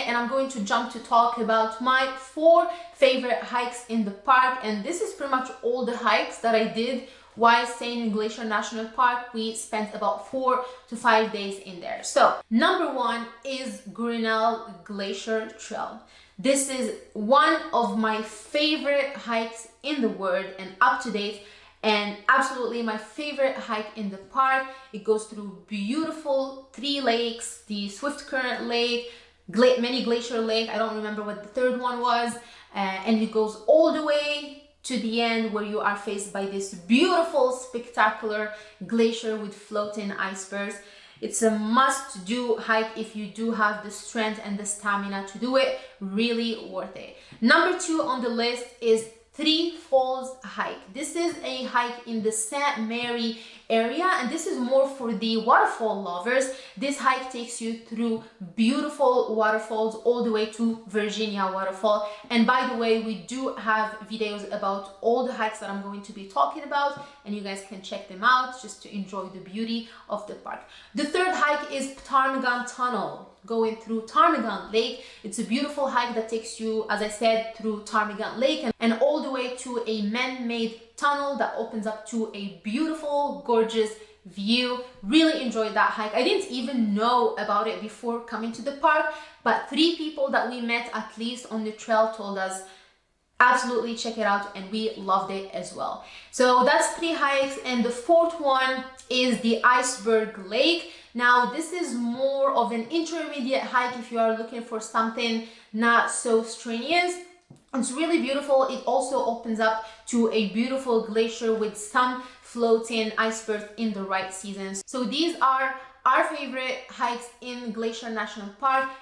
and I'm going to jump to talk about my four favorite hikes in the park and this is pretty much all the hikes that I did while staying in Glacier National Park. We spent about four to five days in there. So number one is Grinnell Glacier Trail. This is one of my favorite hikes in the world and up to date and absolutely my favorite hike in the park. It goes through beautiful three lakes, the Swiftcurrent Lake, Gla Many Glacier Lake, I don't remember what the third one was, uh, and it goes all the way to the end where you are faced by this beautiful, spectacular glacier with floating icebergs. It's a must-do hike if you do have the strength and the stamina to do it. Really worth it. Number two on the list is Three Falls hike. This is a hike in the St. Mary area and this is more for the waterfall lovers. This hike takes you through beautiful waterfalls all the way to Virginia waterfall. And by the way, we do have videos about all the hikes that I'm going to be talking about and you guys can check them out just to enjoy the beauty of the park. The third hike is Ptarmigan Tunnel going through Ptarmigan Lake. It's a beautiful hike that takes you, as I said, through Ptarmigan Lake and, and all the way to a man-made tunnel that opens up to a beautiful, gorgeous view. Really enjoyed that hike. I didn't even know about it before coming to the park, but three people that we met at least on the trail told us absolutely check it out and we loved it as well. So that's three hikes and the fourth one is the iceberg lake. Now this is more of an intermediate hike if you are looking for something not so strenuous. It's really beautiful. It also opens up to a beautiful glacier with some floating icebergs in the right seasons. So these are our favorite hikes in Glacier National Park